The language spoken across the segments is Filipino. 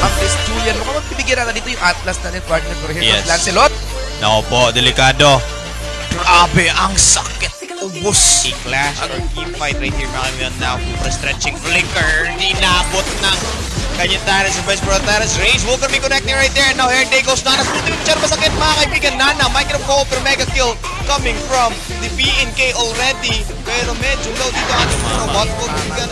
ang Chris Julian. Mukhang magbibigyan na dito yung Atlas na net partner ko. Here Yes. Lancelot. Nako po, delikado. Grabe, ang sakit. Ubus. I-clash or team fight right here mga kaibigan now. Super stretching flicker. Inabot ng kanyang Taras sa Vice Pro Taras. Rage will be connecting right there. Now here they goes Nanas. Ultimate shot masakit mga kaibigan. Nana, micro co per mega kill coming from the BNK already. Pero medyo low dito ang ating mga bot ko. Kaibigan.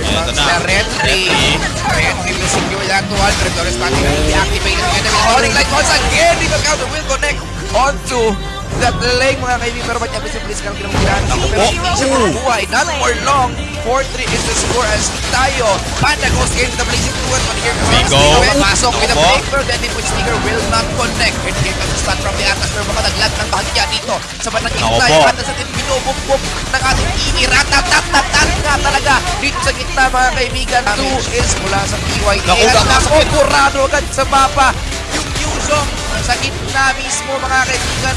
Here Ito comes na. the Red Tree. Red Tree will secure that 200. Doris Pati will be activated again. The calling light once again. Rival Counter will connect onto that lane mga kaibigan. Pero ba't yung please kang kinamagyan? Pero hindi siya mabuhay. Not for long. 4-3 is the score as tayo. Panda goes in the blazing fluid. But here comes Bigo. Stinger. Pasok with a break. Pero then point Stinger will not connect. And here comes the stun from the Atlas. Pero baka naglag ng bahagya dito. Sa bandang Ako gitna. po. Yung Atlas binubukbuk ng ating Kimi. Ratatatatatan nga talaga. Dito sa gitna mga kaibigan. Two is mula sa PYT. At nakukurado agad sa mapa. Yung Yuzong sa gitna mismo mga kaibigan.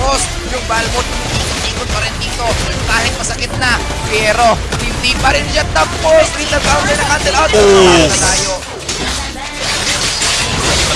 Tapos yung Balmont ikot pa rin dito kahit masakit na. Pero hindi pa rin siya tapos. Dito counter na cancel out. Oh. tayo.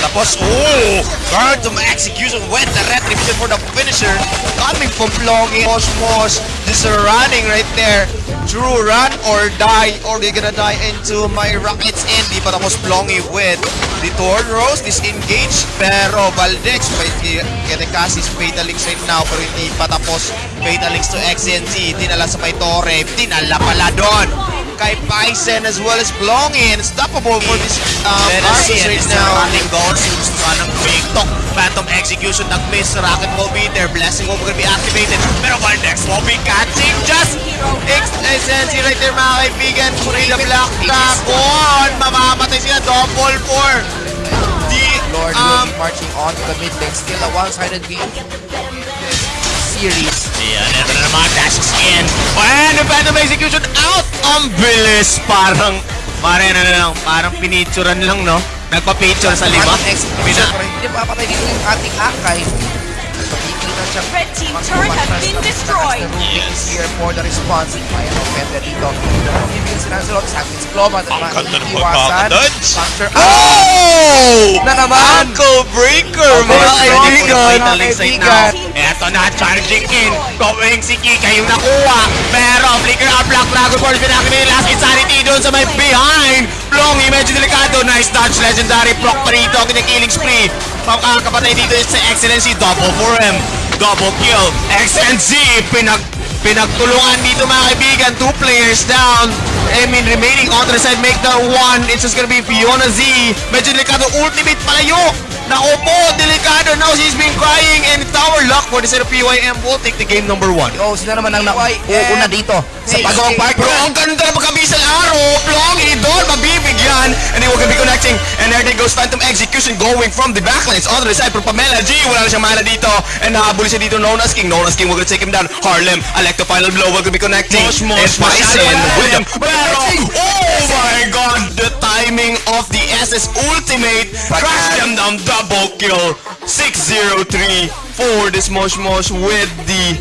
Tapos, oh! Guard to my execution with the retribution for the finisher. Coming from Plongy. Mosmos. This is running right there. True run or die. Or you're gonna die into my rockets. And di pa tapos Plongy with the Torn Rose. Disengage. Pero Valdex may Ketekasis Fatalings right now. Pero hindi pa tapos Fatalings to XNZ. Dinala sa may Torre. Dinala pala doon. Kay Bison as well as Plongy. Unstoppable for this um, Arcus right now. running goals. Gusto ka ng TikTok. Phantom execution. Nag-miss. Rocket will be there. Blessing will be activated. Pero Valdex will be catching just XSNC right there mga kaibigan. Free the black dragon. Mamamatay sila double for the Lord will um be marching on to the mid lane. Still a one-sided game. Series. Ayan, ito na naman. Dashes in. And the Phantom Execution out! Ang bilis! Parang, parang ano lang, parang pinicturean lang, no? Nagpa-picture sa lima. Parang execution, Pina- hindi papatay dito yung ating siya. Red team turret has been destroyed. Yes. Here for the response. May ano, pwede dito. Ibigin si Lancelot, Sackins Ploma. Ang ganda ng pagkakadodge. Oh! Na naman! Ankle breaker mga kaibigan. breaker. Final Eto na, charging in. Going si Kika yung nakuha. Pero flicker up Black Dragon Force. Pinakita yung last insanity doon sa may behind. Plongy, medyo delikado. Nice touch. Legendary proc pa rito. Ang killing spree. Pagkakapatay dito sa Excellency. Double for him. Double kill. XNZ. Pinag Pinagtulungan dito mga kaibigan, two players down. I mean, remaining on the side, make the one. It's just gonna be Fiona Z. Medyo delikado, ultimate palayo. Naku po, delikado. Now she's been crying and tower lock for the side of PYM will take the game number one. Oh, sila naman ang nauuna dito sa Hey, pagawang part. Bro, ang ganda ng pagkabisang araw. Plongy doon, mabibigyan. And then we're be connecting. And there they goes Phantom Execution going from the backlines. On the side for Pamela G. Wala na siyang mana dito. And nakahabol siya dito. Known as King. Known as King. We're take him down. Harlem. Electro final blow. We're gonna be connecting. Mosh, mosh, And Bison masyado with him. wala. Pero, oh my god. The timing of the SS Ultimate. Crash them down. Double kill. 6-0-3 for this Mosh Mosh with the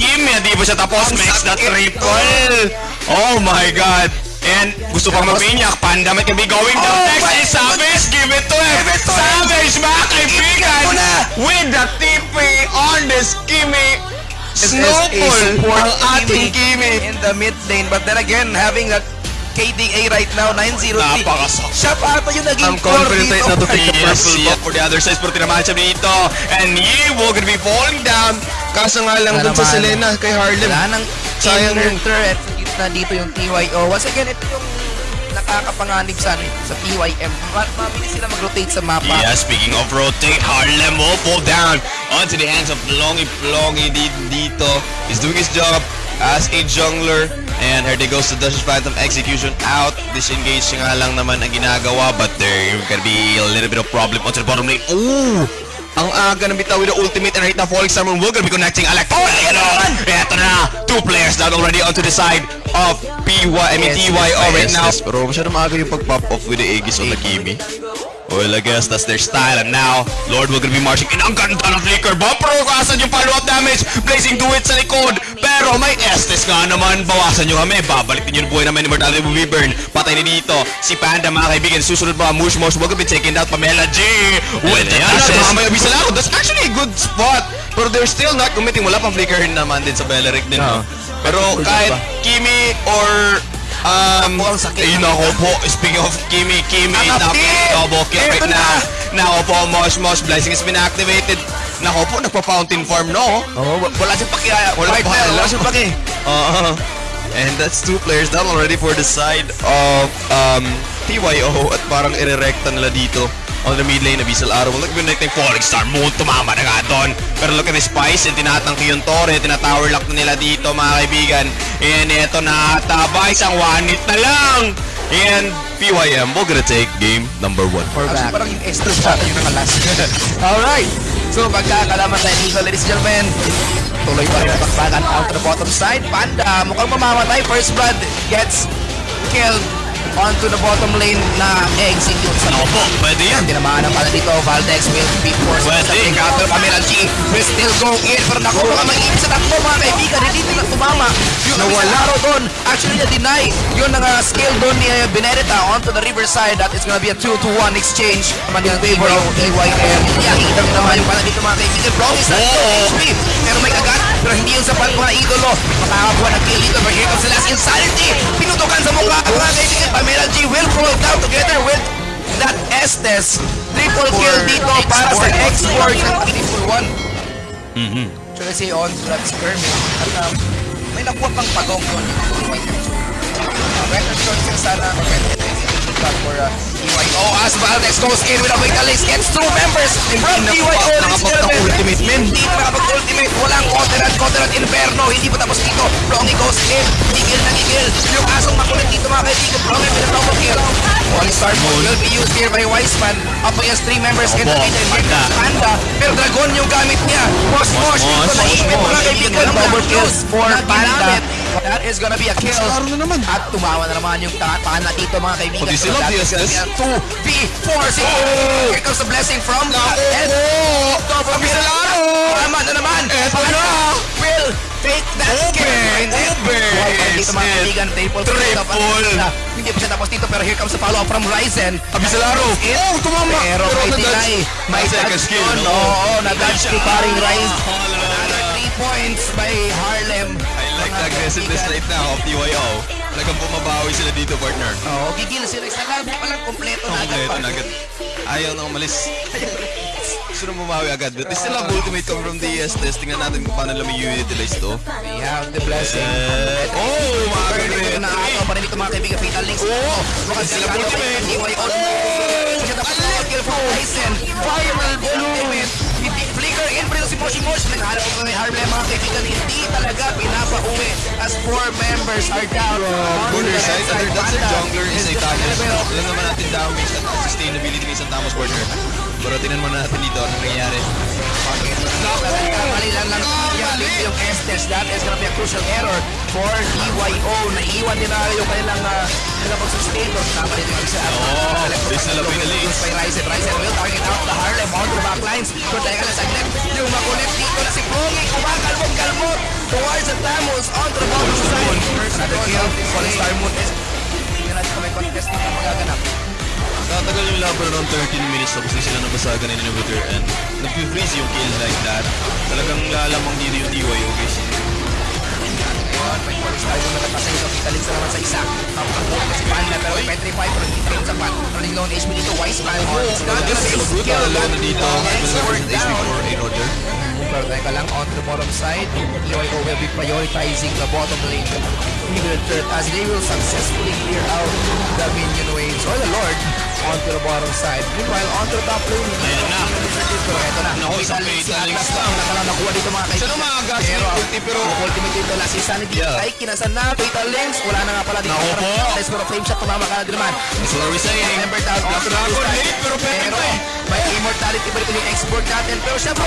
Kim, hindi pa siya tapos. Makes the triple. Oh my God. And gusto pang mapinyak. Pandemic can be going down. Oh Next is Savage. Give it to him. Savage, mga kaibigan. mo na. With the TP on this Kimi. A Snowball ang ating Kimi. in the mid lane. But then again, having that KDA right now, 9-0. Napakasakit. Siya pa ata yung naging Ang confident rate na to dito. take the purple buff for the other side pero tinamaan siya dito and Yewo gonna be falling down kaso nga lang dun sa. Selena kay Harlem Wala nang Sayang inner yun. threat sa gitna dito yung TYO. Once again, ito yung nakakapanganib sa, sa TYM. Ma- Mabilis sila mag-rotate sa mapa. Yeah, speaking of rotate, Harlem will fall down onto the hands of Plongy. Plongy di- dito is doing his job as a jungler. And here they goes to Dash's Phantom Execution out. Disengage nga lang naman ang ginagawa. But there can be a little bit of problem onto the bottom lane. Ooh! Ang aga ng bitaw with the ultimate and right now Falling Star Moon will be connecting Alex. Oh, Eto na! Two players down already onto the side of PY, I mean yes, right now. Pero masyado maaga yung pag-pop off with the Aegis on the Kimi. Well, I guess that's their style. And now, Lord will gonna be marching in. Ang ganda ng flicker. Bumper, kasan yung follow-up damage. Blazing do it sa likod. Pero may Estes nga naman. Bawasan nyo kami. Babalik din yung buhay naman ni Mortality will be burned. Patay na dito. Si Panda, mga kaibigan. Susunod mga Mush Mush. Will be taking out Pamela G. With the dashes. lang. That's actually a good spot. Pero they're still not committing. Wala pang flicker naman din sa Beleric din. no? Pero kahit Kimi or um, Ako ang sakit. ayun ako po. Speaking of Kimi, Kimi, Ang tap, update! double kill right na! now. Nako po, Mosh Mosh, Blessing has been activated. Nako po, nagpa-fountain farm, no? Oh, wa- wala siyang paki. ah, Wala partner, pa, Wala siyang pa. paki. Uh, and that's two players down already for the side of um, TYO at parang irerekta nila dito on the mid lane na Bisal Arrow. Look at the Falling Star Moon, tumama na nga doon. Pero look at the Spice, and tinatangki yung Torre, tinatower lock na nila dito mga kaibigan. And ito na ata, isang one hit na lang. And PYM, we're gonna take game number one. Or back. Parang yung extra shot yung nakalas. Alright. So magkakalaman tayo dito ladies and gentlemen. Tuloy pa rin ang bakbakan out to the bottom side. Panda mukhang mamamatay. First blood gets killed onto the bottom lane na execute sa Nako po, pwede yan. Tinamaan ang pala dito. Valdex will be forced Pwede. sa pick out. Pero Camila G will still go in. Pero naku, baka mag-iibig sa takbo mga kaibigan. Hindi nila tumama. Yung nawala ro doon. Actually, na-deny. Yun ang uh, skill doon ni uh, Benedetta onto the riverside. That is gonna be a 2-to-1 exchange. Naman yung favor of AYM. Yakita rin naman yung pala dito mga kaibigan. Brownie sa HP. Pero may kagat. Pero hindi yung sapat mga idolo. Makakakuha ng kill dito. But here comes the last insanity. Pinutukan sa mukha. Ang mga kaibigan. Pamela G will fall down together with that Estes. Triple kill dito para sa export ng triple one. Mhm. So let's say on that skirmish. At um, may nakuha pang pagong doon. Record short sila sana. But for uh, EYO as Valdez goes in with a Vitalist gets two members from ladies and gentlemen. ultimate men. Hindi pa nakapag-ultimate. Walang Coterat, Coterat Inferno. Hindi pa tapos dito. Plongy goes in. Gigil na gigil. Yung asong makulit dito mga kaibigan. Plongy with a double kill. One star mode will be used here by Wiseman. Up against three members. Kaya nakita here Panda. comes Panda. Pero Dragon yung gamit niya. Mosh Mosh. Dito na ipit mga kaibigan. Double kills for Panda. That is gonna be a kill. At tumawa na naman yung tatana dito mga kaibigan. Pati sila, a 2v4. See, Oh! here comes the blessing from the head. Double Sabi kill. sa laro! Tama na naman. Eto na. will take that pa is dito mga kaibigan. Triple. Hindi pa siya tapos dito pero here comes the follow-up from Ryzen. Abisalaro! Oh, tumama! Pero may deny. May Second touch no? Oo, na-dodge ni paring Ryzen. Oh, Another three points by Harlem. I like the aggressiveness right now of TYO. Talagang bumabawi sila dito, partner. Oo, gigil sila. Sa labo pa lang kompleto na agad. Kompleto na agad. Ayaw na umalis. Gusto na bumawi agad. But still have ultimate come from the ESTS. Tingnan natin kung paano nila may utilize to. We have the blessing. Eh, oh, mga Pero na ako pa rin ito mga kaibigan. Fatal links. Oo. Mukhang sila Sila ultimate. DY on. Siya tapos na kill from Tyson. Viral ultimate. Flicker in pero si Moshi Moshi. Naghahanap ko kay Harlem mga kaibigan. Hindi talaga pinapauwi as four members are down. Corner the side, under that's Panda jungler is a level. Alam naman natin damage at sustainability ng isang Tamos partner. Pero tingnan muna natin dito ano nangyayari. Mali lang lang yung Estes. That is gonna be a crucial error for DYO. Naiiwan din na yung kanilang uh, kanilang pag-sustain. Tama din yung isa. Oh, this na lang pinalis. By Ryzen. Ryzen will target out the Harlem onto the backlines. Pero teka lang saglit. Yung makulit dito na si Plogi. Kumakalmong kalmot towards the Tamos onto the bottom side. Another kill. Falling Star Moon is hindi kung may contest na magaganap. Tatagal yung laban around 13 minutes tapos di sila nabasagan ng inhibitor and nag-freeze yung kill like that. Talagang lalamang dito yung DYO guys. May na Panda pero may petrify pero hindi pa rin sapat. Running low on HP dito. Wiseman. It's not gonna be skill. na na dito. Expert This down. teka lang, on the bottom side, EYO will be prioritizing the bottom lane. Even third, as they will successfully clear out the minion waves or the Lord onto the bottom side. Meanwhile, onto the top lane, Ayan na. Pero eto na. Naku, sa Fatal si Atlas Links na ang nakala nakuha dito mga kaibigan. Siya na maagas Pero, ulti, pero- ultimate dito, last insanity. Yeah. Ay, kinasan na, Fatal Links. Wala na nga pala dito. Naku po. Let's pero frame shot, tumama ka na din naman. That's what are we saying? Member down, Dragon late, pero eh. May immortality pa rin yung export natin. Pero syempre,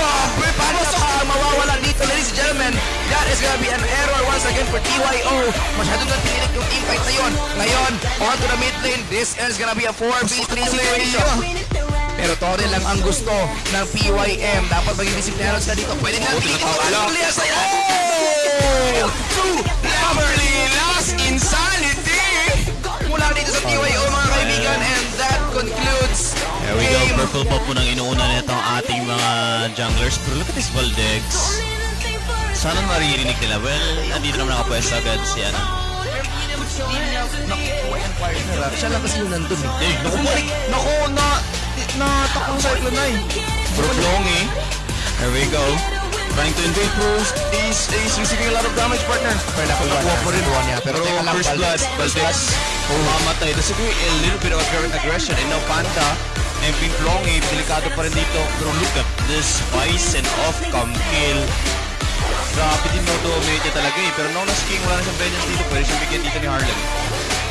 paano sa mawawala dito, ladies and gentlemen? That is gonna be an error once again for TYO. Masyadong na pinilit yung teamfight na yun. Ngayon, on to the mid lane. This is gonna be a 4v3 situation. Pero Torre lang ang gusto ng PYM. Dapat maging disiplinado sila dito. Pwede na tinatawala. Elias ay Oh! Two! Lovely last insanity! There we go, purple pop po nang inuuna nito ang ating mga junglers. Pero look at this Valdex. Sana maririnig nila. Well, nandito naman nakapwesto agad si ano. Siya lang kasi yung nandun eh. Eh, naku, balik! Naku, na... Natakang Cyclone 9. Bro, Longy. There we go. Trying to invade Bruce. He's, he's receiving a lot of damage, partner. Pero nakuha na. po rin. Niya. Pero Pero first blood. Valdez. Oh, mamatay. There's a, a little bit of aggression. And now Panda and Pink Longy, delikado pa rin dito. Pero look at this Bison off come kill. Grabe din no dominate talaga eh. Pero Nona's King, wala na siyang vengeance dito. Pwede siyang bigyan dito ni Harlem.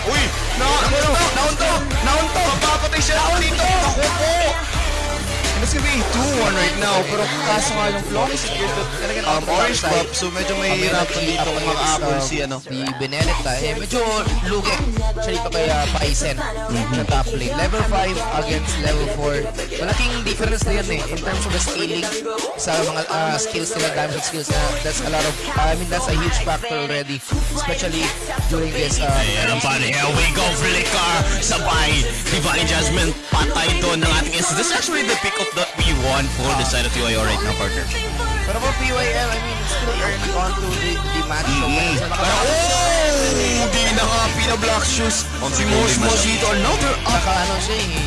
Uy! Na, ano, naunto! Naunto! Mapapatay siya dito! Ako po! And it's gonna be 2-1 right now. Pero kaso nga yung flow is Talagang Um, orange of buff, so medyo mahihirapan dito kung maka-apple si ano. Si Benedetta, eh, medyo lugi siya dito kay uh, Paisen sa top lane. Level 5 against level 4. Malaking difference na yan eh, in terms of the scaling sa mga uh, skills nila, damage skills na that's a lot of, I mean, that's a huge factor already. Especially during this, uh, Ayan pare, here we go, Flicker! Sabay, Divine Judgment, patay doon ng ating is This is actually the pick of the V1 for the side of UIO right now, partner. Pero for PYM, I mean, it's still early on to the, the match. So, Mm. so, Pero, oh! Di na nga shoes. Si Mosmos dito, another up. Naka ano siya eh,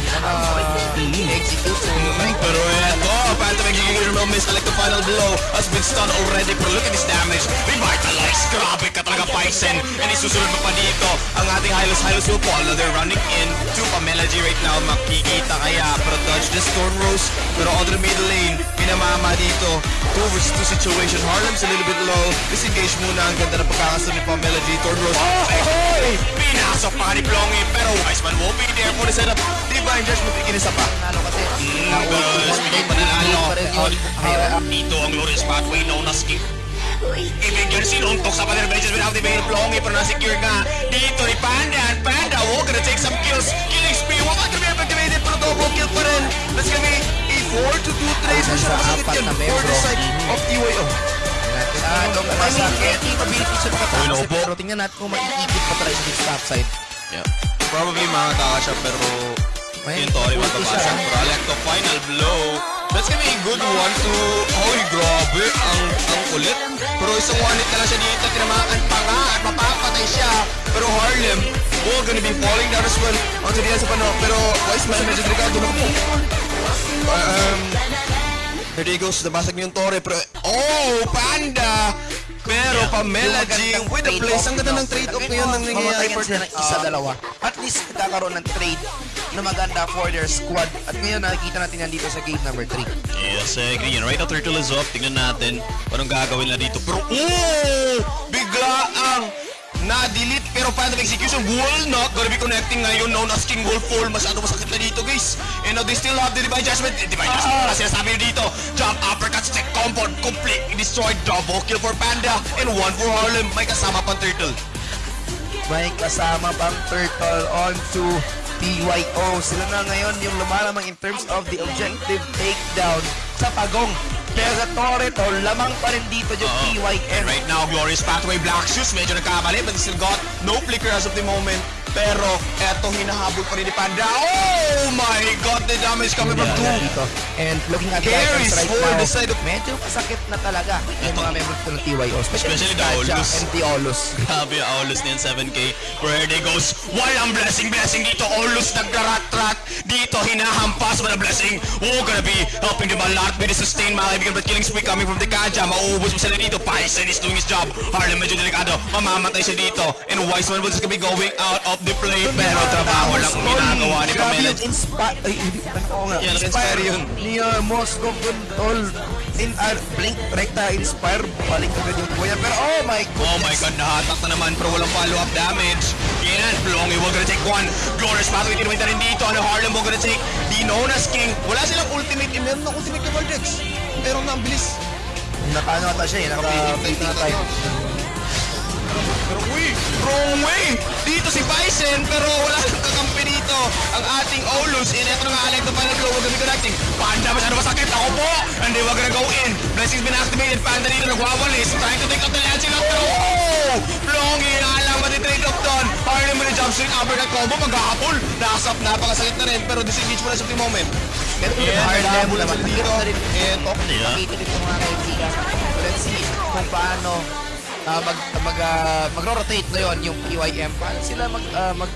Pero eto, Phantom execution will miss like the final blow has been stunned already. Pero look at this damage. Revitalize. Grabe ka talaga, Bison. And isusunod pa pa dito ang ating Hylos. Hylos will fall. They're running in to Pamela G right now. Makikita kaya. Pero dodge the Storm Rose. Pero on the middle lane, pinamama dito. 2 versus 2 situation. Harlem's a little bit low. Disengage muna. Ang ganda ng pagkakasunod ni Pamela G. Storm Rose. Oh, Pinasok pa ni Plongy. Pero Wiseman won't be there for the setup. Divine Judgment, ikinisa pa. Nalo kasi. Speaking pa yun. Ah, dito ang Lawrence pathway known as King. Ibigyan sinuntok sa Panther Benches without the main Plongy pero na-secure nga dito ni Panda and Panda oh gonna take some kills killing spree wala ka rin activated pero double kill pa rin gonna be a 4 to 2 trades Nasa masyadong masakit na for the side of TYO Masyadong masakit. Capability siya makatakas Uy, eh, pero tingnan natin kung maiikip pa talaga sa top side. yeah. probably makataka siya pero May yung Tori siya. pero Alecto final blow. That's gonna be a good one to Hoy grabe ang ang kulit. Pero isang one hit na lang siya dito tinamaan pa nga at mapapatay siya. Pero Harlem oh gonna be falling down as well. Onto the sa pano pero Wiseman medyo delikado na po? Um there he goes nabasag niyo yung Tori pero oh Panda! Pero Pamela G with the place. Ang ganda ng trade off Talagang ngayon ng nangyayari mamatayan sila partner ng isa, dalawa. At least nagkakaroon ng trade na maganda for their squad. At ngayon nakikita natin yan dito sa game number 3. Yes, I agree. And right now, Turtle is off. Tingnan natin anong gagawin na dito. Pero, oh! Bigla ang na-delete pero Phantom Execution will not gonna be connecting ngayon known as King Wolf Fall. Masyado masakit na dito, guys. And now, they still have the Divine Judgment. Eh, Divine Judgment pala sinasabi dito. Jump, uppercut, check, combo, completely destroyed. Double kill for Panda. And one for Harlem. May kasama pang Turtle. May kasama pang Turtle on to PYO. Sila na ngayon yung lumalamang in terms of the objective takedown sa pagong. Pero sa Toreto, lamang pa rin dito yung And PYM. right now, Glorious Pathway Black Shoes, medyo nagkamali, but still got no flicker as of the moment. Pero, eto, hinahabol pa rin ni Panda. Oh my God, the damage coming from two. And looking at the Carries right for now, the side of- medyo masakit na talaga yung mga members ko ng TYO. Especially, Especially the Kaja Olus. and the Olus. Grabe, Aulus niyan, 7k. Where they goes, walang blessing, blessing dito. Aulus nagrarat-rat. Dito, hinahampas mo na blessing. Oh, gonna be helping them a lot the sustain, mga kaibigan. But killing spree coming from the Kaja. Mauubos mo sila dito. Bison is doing his job. Harlem medyo delikado. Mamamatay siya dito. And Wiseman just gonna be going out of the play. Pero trabaho lang ang ginagawa ni Pamela. inspire, ay hindi ano nga. Yeah, nag-inspire yun. Ni uh, Moscow Guntol. In, uh, blink, rekta, inspire, balik agad yung kuya. Pero oh my goodness. Oh my god, nahatak na naman pero walang follow-up damage. Yan, Plongy will gonna take one. Glorious Pathway, tinawin na rin dito. Ano, Harlem will gonna take the Nona's King. Wala silang ultimate. Eh, meron ng ultimate kay Vortex. Pero na ang bilis. Naka ano ata siya eh, naka beating time. Pero uy, wrong way. Dito si Bison pero wala nang kakampi dito. ang ating Olus. Ito na nga, Alec, the final blow. Huwag kami connecting. Panda, masyado masakit. Ako po. And they were gonna go in. Blessings been activated. Panda dito nagwawalis. Trying to take out the Lancing up. Pero, oh! Plongi na lang matitrade up doon. Harlem with a jump street uppercut combo. Magkakapul. Nakasap. Napakasakit na rin. Pero disengage mo na sa moment. Pero kung Yeah, hard level naman, dito. na Eto. Yeah. Makita dito mga kaibigan. Let's see kung paano ah, mag mag ah, magro-rotate ngayon yung PYM. Paano sila mag ah, mag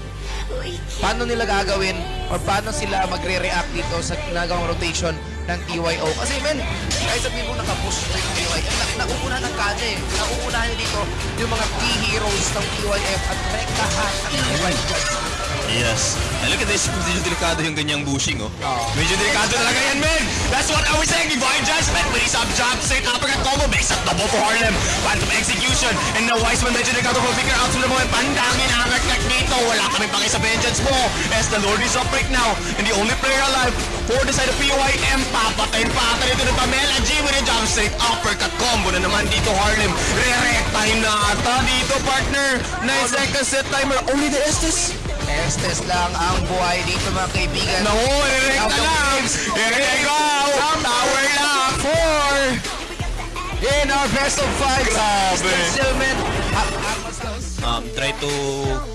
paano nila gagawin or paano sila magre-react dito sa ginagawang rotation ng TYO. Kasi men, kahit sabihin mo nakapush na yung TYM, na, nauunahan ng dito yung mga key heroes ng TYM at rektahan ang TYM. Yes. And look at this, medyo delikado yung ganyang bushing, oh. Oo. Medyo delikado talaga yan, men! That's what I was saying, Divine Judgment! With his up jump, straight uppercut combo, makes a double for Harlem. Phantom execution, and now Wiseman medyo delikado for figure out sa mga pandangin ang dito. Wala kami pake sa vengeance mo. As the Lord is up right now, and the only player alive for the side of PYM, papatayin pa ata dito ng Pamela G with a jump straight uppercut combo na naman dito Harlem. Re-rectahin na ata dito, partner. 9 seconds set timer, only the Estes. Estes lang ang buhay dito mga kaibigan. Naku, na of lang! games. I-rect go! Tower lang! Four! In our best of five, Grabe. still men. Um, try to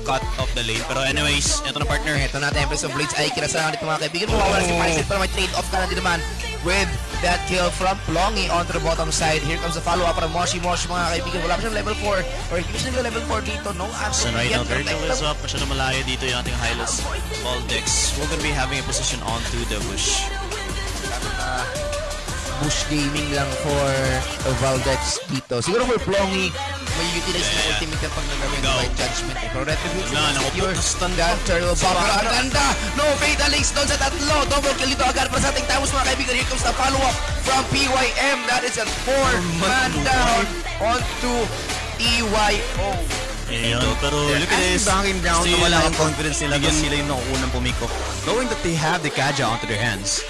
cut off the lane. Pero anyways, eto na partner. Ito na, Tempest of Blades ay kinasalanan dito mga kaibigan. Mawawala si Paris pero may trade-off ka na din naman with that kill from Plongy onto the bottom side. Here comes the follow-up from Moshi Moshi mga kaibigan. Wala pa siyang level 4 or hindi siya level 4 dito. No answer. Yet. now, Turtle is up. Masyado malayo dito yung ating Hylos. Baldex. We're gonna be having a position onto the bush. Bush gaming lang for Valdex dito. Siguro for Plongy, may utilize yeah. ultimate kapag nagawin by judgment. Eh. Pero is naku, secure. That turtle Spot. ang ganda! No fatal links doon sa tatlo. Double kill dito agad para sa ating Tamos mga kaibigan. Here comes the follow-up from PYM. That is a four-man down onto EYO. Ayun. Pero look at this. banging down Still na wala ang confidence nila Bigyan- kasi sila yung nakuunang pumiko. Knowing that they have the Kaja onto their hands.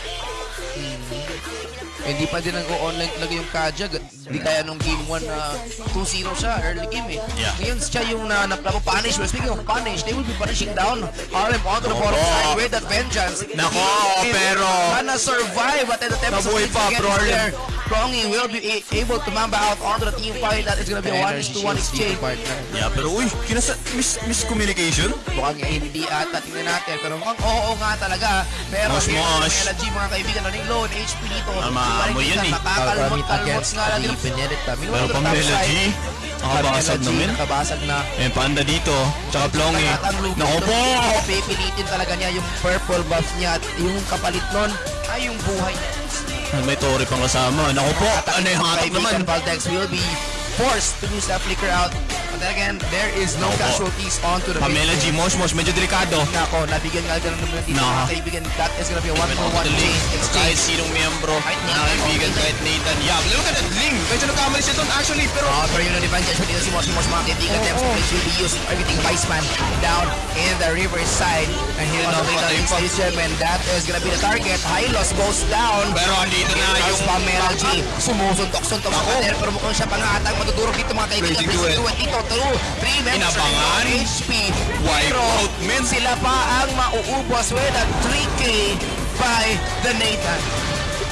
Eh, Hindi pa din nag-online talaga yung Kaja. Hindi kaya nung game 1 na 2-0 siya, early game eh. Yeah. Ngayon siya yung na naplamo punish. Well, speaking of punish, they will be punishing down RM onto the bottom Opo. side with that vengeance. Nako, pero- Sana survive at the tempest Nabuhay pa, Harlem. Prongy will be able to mamba out onto the team fight. That is gonna be a 1 to 1 exchange. Yeah, pero Uy, kinasa... Mis miscommunication? Mukhang hindi ata tingnan natin pero mukhang oo nga talaga pero Mosh, mosh. LG mga kaibigan running low on HP dito Ah, maamoy yan eh. makakalmot kalmot nga lang Pero Pamela G, nakabasag naman. nakabasag na Eh, panda dito. Tsaka Plongy. Naku po! pipilitin talaga niya yung purple buff niya at yung kapalit nun ay yung buhay niya May Tori pang kasama. Naku po! Ano yung hatak naman? Valdex will be forced to use that flicker out but then again there is no Opo. casualties onto the Pamela. G, Mosh Mosh, medyo delikado. Nako, nabigyan nga ganun naman dito No. mga kaibigan. That is gonna be a 1 for 1 Totally. change Kahit exchange. sinong miyembro Kahit Nathan, kaibigan, kahit Nathan. Yeah, look at that Ling! Medyo nagkamali siya doon actually, pero... Oh, pero yun ang advantage dito si Mosh Mosh mga kaibigan. Blitz will be used everything Viceman down in the river side. And here on the Link. Station, and that is gonna be the target. Hylos goes down. Pero andito na Yung. Pamela G, sumusuntok-suntok sa Ako. pader, pero mukhang siya pangatang matutulog dito mga kaibigan. Duet dito, through 3 members Inabangan. of HP. Wipe Pero out, men. sila pa ang mauubos with a 3K by the Nathan.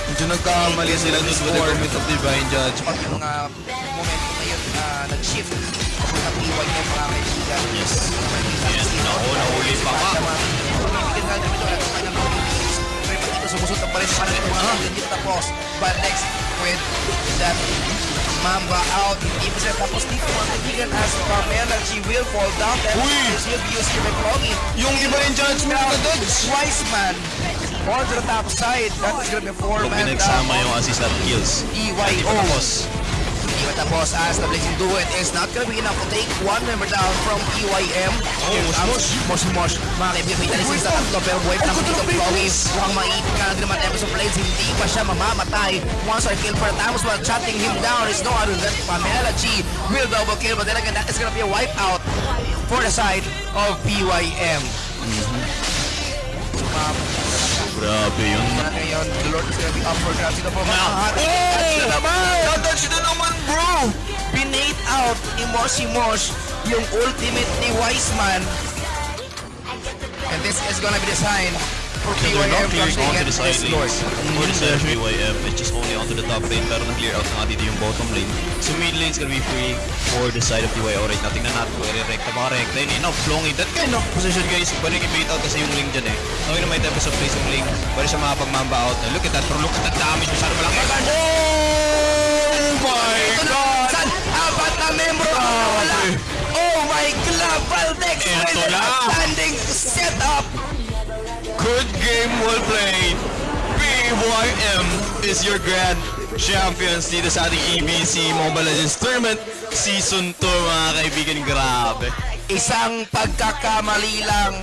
Medyo nagkamali sila doon with the commit of Divine Judge. pag yung uh, momentum ngayon uh, nag-shift sa PY ng mga kaibigan. Yes. Yes, naku, nahuli pa ka. Kaibigan nga dito, at kanyang mga teams. Pero pag dito sumusunod pa rin para ng mga kaibigan dito tapos. But next with that Mamba out. Hindi pa sila tapos dito mga kaibigan as Pamela G will fall down. Then Uy! this will be used to Plongy. Yung Divine Judgment na dodge! Wiseman on to the top side. That is gonna be Kung four-man down. pinagsama yung assist at kills. EYO. Hindi pa tapos. Di ba tapos as the Blazing Duet is not gonna be enough to take one member down from EYM. Oh, mosh, Mosh Mosh. Mga kaibigan, talis sa tatlo pero buhay naman dito Chloe. Mukhang maipit ka na din naman episode Blades. Hindi pa siya mamamatay. Once our kill for Tamos while shutting him down is no other than Pamela G. Will double kill but then again that is gonna be a wipeout for the side of PYM. Grabe yun. Ngayon, the Lord is gonna be up for grabs. Ito po mga! Touch na naman! Touch na naman, bro! Binate out ni Moshi Mosh yung ultimate ni Wiseman. And this is gonna be the sign So they're not clearing onto the side lanes. For the side of BYM, it's just only onto the top lane, pero na-clear out na nga dito yung bottom lane. So mid lane's gonna be free for the side of BYM. Alright, natin na natin kung i-recta ba recta yun. Enough, flowing that kind of position guys. Pwede i-bait out kasi yung link dyan eh. Okay na may type of place yung link. Pwede siya makapag-mamba out. And look at that, pero look at that damage. Masyado malaki. Oh my god! Apat na membro nawala! Oh my God! Valdex with an outstanding setup! Good game, well played. BYM is your grand champions dito sa ating EBC Mobile Legends Tournament Season 2 mga kaibigan. Grabe. Isang pagkakamali lang